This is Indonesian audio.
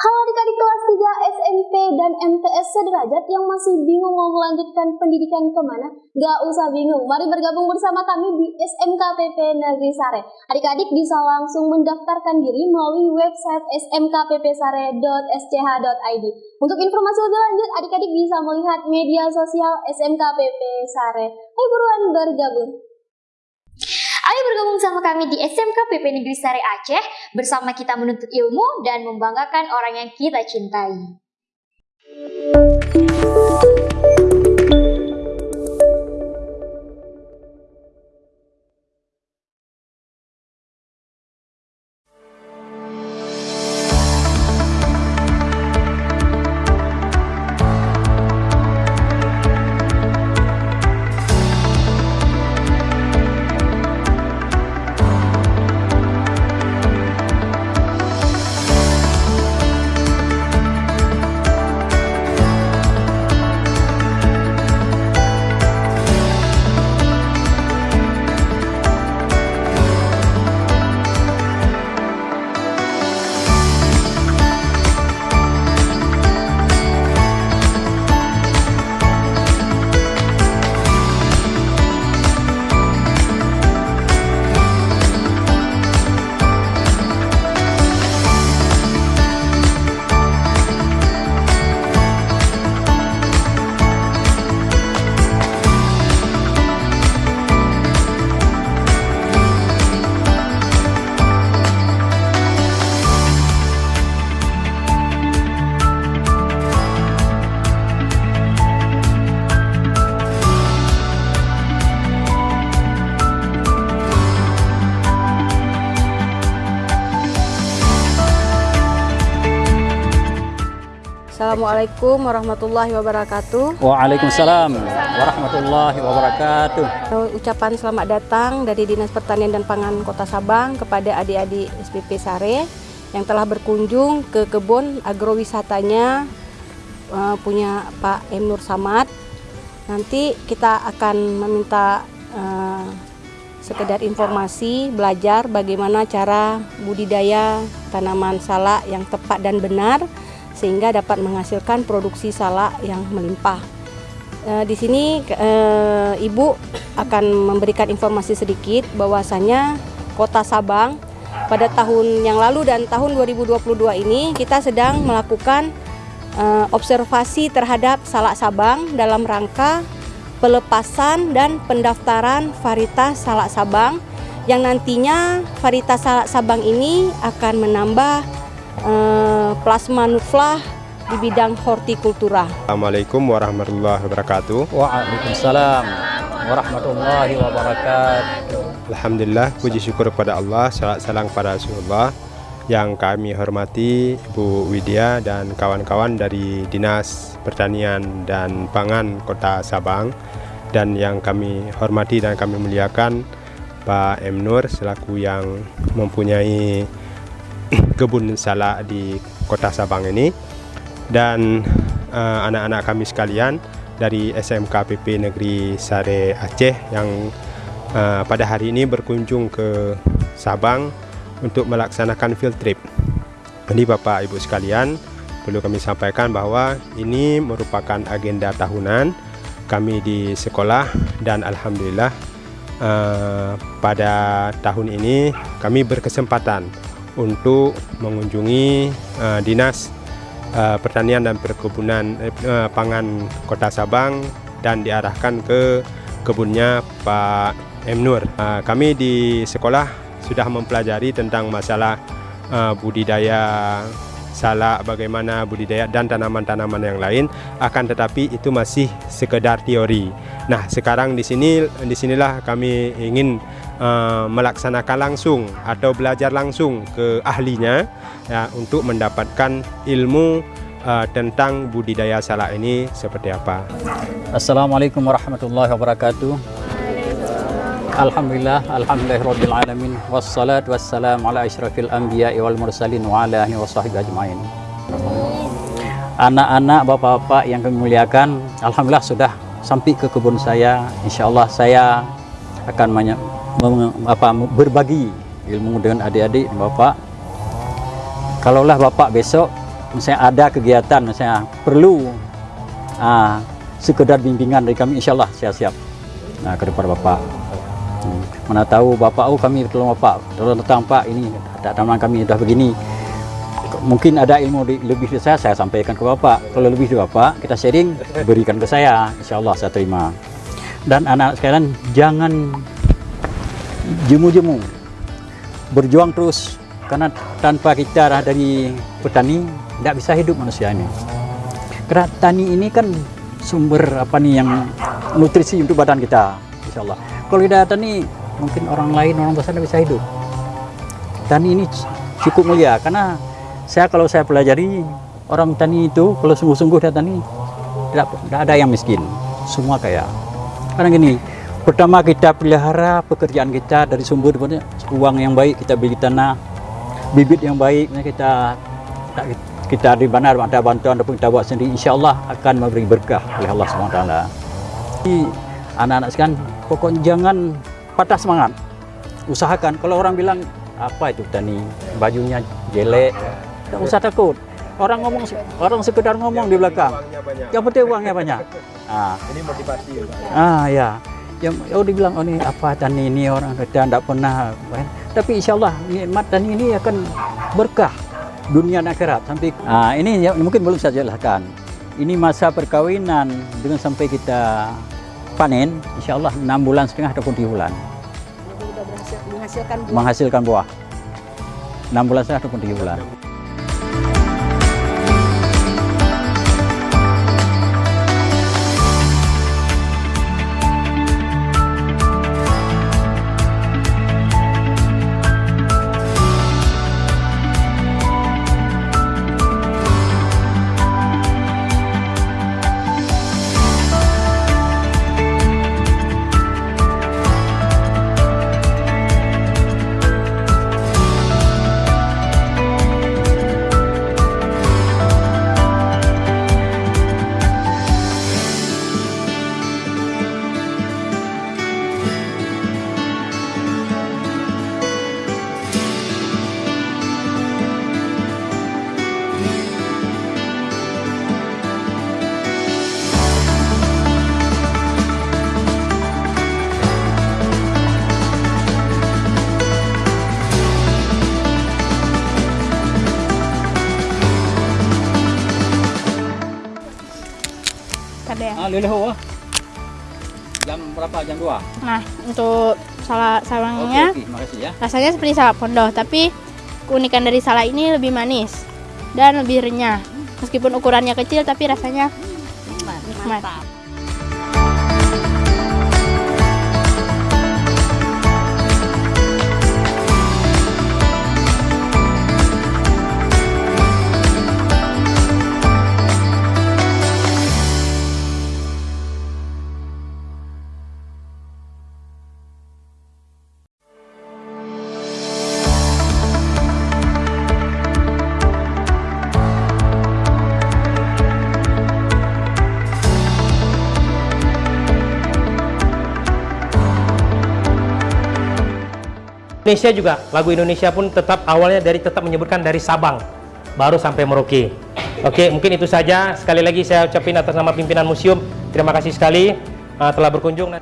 Halo adik-adik kelas 3 SMP dan MTS sederajat yang masih bingung mau melanjutkan pendidikan ke mana? Gak usah bingung, mari bergabung bersama kami di SMKPP Negeri Sare. Adik-adik bisa langsung mendaftarkan diri melalui website smkppsare.sch.id. Untuk informasi lebih lanjut, adik-adik bisa melihat media sosial SMKPP Sare. Ayo buruan bergabung. Ayo bergabung sama kami di SMK PP Negeri Sari Aceh bersama kita menuntut ilmu dan membanggakan orang yang kita cintai. Assalamualaikum warahmatullahi wabarakatuh. Waalaikumsalam warahmatullahi wabarakatuh. Ucapan selamat datang dari Dinas Pertanian dan Pangan Kota Sabang kepada adik-adik SPP Sare yang telah berkunjung ke kebun agrowisatanya uh, punya Pak M Nur Samad. Nanti kita akan meminta uh, sekedar informasi, belajar bagaimana cara budidaya tanaman salak yang tepat dan benar sehingga dapat menghasilkan produksi salak yang melimpah. E, di sini e, Ibu akan memberikan informasi sedikit bahwasanya Kota Sabang pada tahun yang lalu dan tahun 2022 ini kita sedang melakukan e, observasi terhadap salak Sabang dalam rangka pelepasan dan pendaftaran varietas salak Sabang yang nantinya varietas salak Sabang ini akan menambah plasma nuflah di bidang hortikultura. Assalamualaikum warahmatullahi wabarakatuh. Waalaikumsalam warahmatullahi wabarakatuh. Alhamdulillah, puji syukur kepada Allah, salat salam kepada Rasulullah yang kami hormati Bu Widya dan kawan-kawan dari Dinas Pertanian dan Pangan Kota Sabang dan yang kami hormati dan kami muliakan Pak M Nur selaku yang mempunyai kebun salak di kota Sabang ini dan eh, anak-anak uh, kami sekalian dari SMK PP Negeri Sare Aceh yang uh, pada hari ini berkunjung ke Sabang untuk melaksanakan field trip. Ini Bapak Ibu sekalian, perlu kami sampaikan bahwa ini merupakan agenda tahunan kami di sekolah dan alhamdulillah uh, pada tahun ini kami berkesempatan untuk mengunjungi uh, dinas uh, pertanian dan perkebunan uh, pangan Kota Sabang dan diarahkan ke kebunnya Pak M Nur. Uh, kami di sekolah sudah mempelajari tentang masalah uh, budidaya salak, bagaimana budidaya dan tanaman-tanaman yang lain. Akan tetapi itu masih sekedar teori. Nah, sekarang di sini di sinilah kami ingin uh, melaksanakan langsung atau belajar langsung ke ahlinya ya untuk mendapatkan ilmu uh, tentang budidaya salak ini seperti apa. Assalamualaikum warahmatullahi wabarakatuh. Alhamdulillah, alhamdulillahirabbil alamin wassalatu wassalamu ala asyrafil anbiya wal mursalin wa ala alihi washabbihi ajmain. Anak-anak, bapak-bapak yang kami muliakan, alhamdulillah sudah sampai ke kebun saya insyaallah saya akan apa, berbagi ilmu dengan adik-adik bapak. Kalaulah bapak besok misalnya ada kegiatan misalnya perlu ah, sekedar bimbingan dari kami insya Allah saya siap nah, ke depan bapak. Hmm, mana tahu bapak oh kami tolong bapak tolong datang pak ini taman kami sudah begini. Mungkin ada ilmu di- lebih dari saya saya sampaikan ke bapak. Kalau lebih dari bapak kita sharing berikan ke saya insya Allah saya terima. Dan anak-anak sekalian jangan jemu-jemu. Berjuang terus karena tanpa kita dari petani tidak bisa hidup manusia ini. Karena tani ini kan sumber apa nih yang nutrisi untuk badan kita insya Allah kalau tidak tani mungkin orang lain orang besar tidak bisa hidup. Tani ini cukup mulia karena saya kalau saya pelajari orang tani itu kalau sungguh-sungguh dia tani tidak, tidak ada yang miskin. Semua kaya. Karena gini pertama kita pelihara pekerjaan kita dari sumber uang yang baik kita beli tanah bibit yang baik kita kita di mana ada bantuan ataupun kita buat sendiri insya Allah akan memberi berkah oleh Allah SWT Jadi, anak-anak sekalian pokoknya jangan patah semangat. Usahakan. Kalau orang bilang apa itu tani? Bajunya jelek. Tidak usah takut. Orang ngomong orang sekedar ngomong di belakang. Yang penting uangnya banyak. Ah. Ini motivasi. ah ya yang oh dibilang oh ini apa tani ini orang kita tidak pernah tapi insya Allah nikmat tani ini akan berkah dunia dan akhirat. Sampai ah ini ya, mungkin belum saya jelaskan. Ini masa perkawinan dengan sampai kita panen insya Allah enam bulan setengah ataupun tujuh bulan. Menghasilkan buah. menghasilkan buah. Enam bulan setengah ataupun tujuh bulan leleho jam berapa? Jam 2 Nah, untuk salak sawangnya terima kasih ya. rasanya seperti salak pondok, tapi keunikan dari salak ini lebih manis dan lebih renyah. Meskipun ukurannya kecil, tapi rasanya nikmat. Indonesia juga lagu Indonesia pun tetap awalnya dari tetap menyebutkan dari Sabang baru sampai Merauke. Oke, mungkin itu saja. Sekali lagi saya ucapin atas nama pimpinan museum terima kasih sekali uh, telah berkunjung.